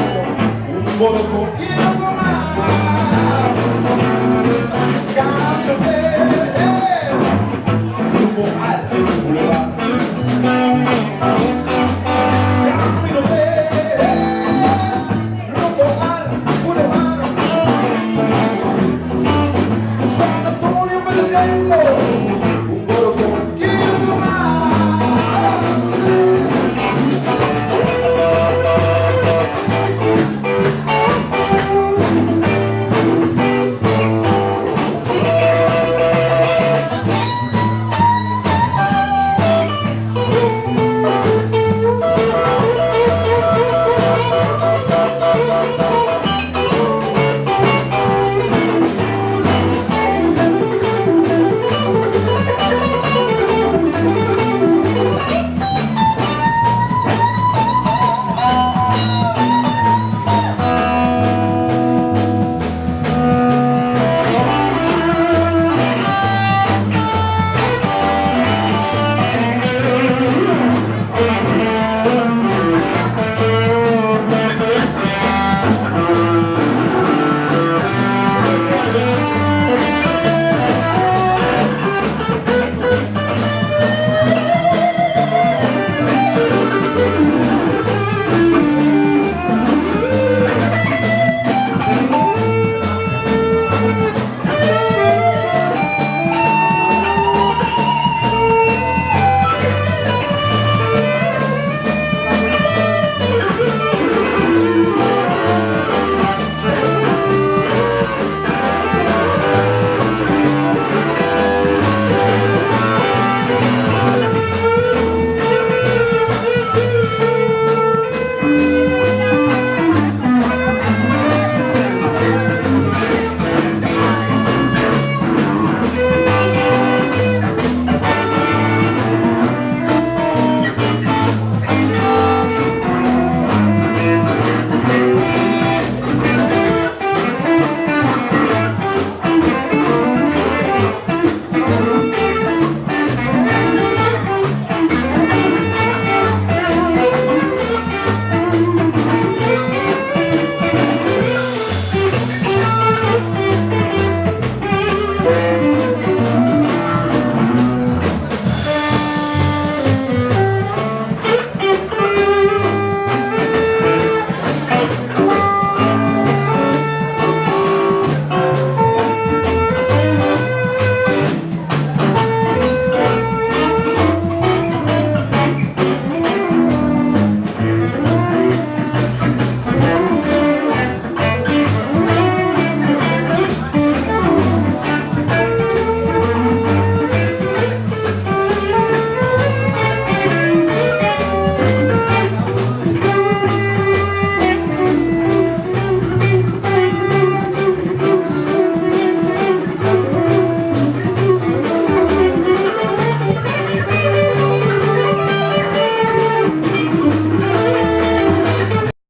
morocco, um morocco que eu vou amar.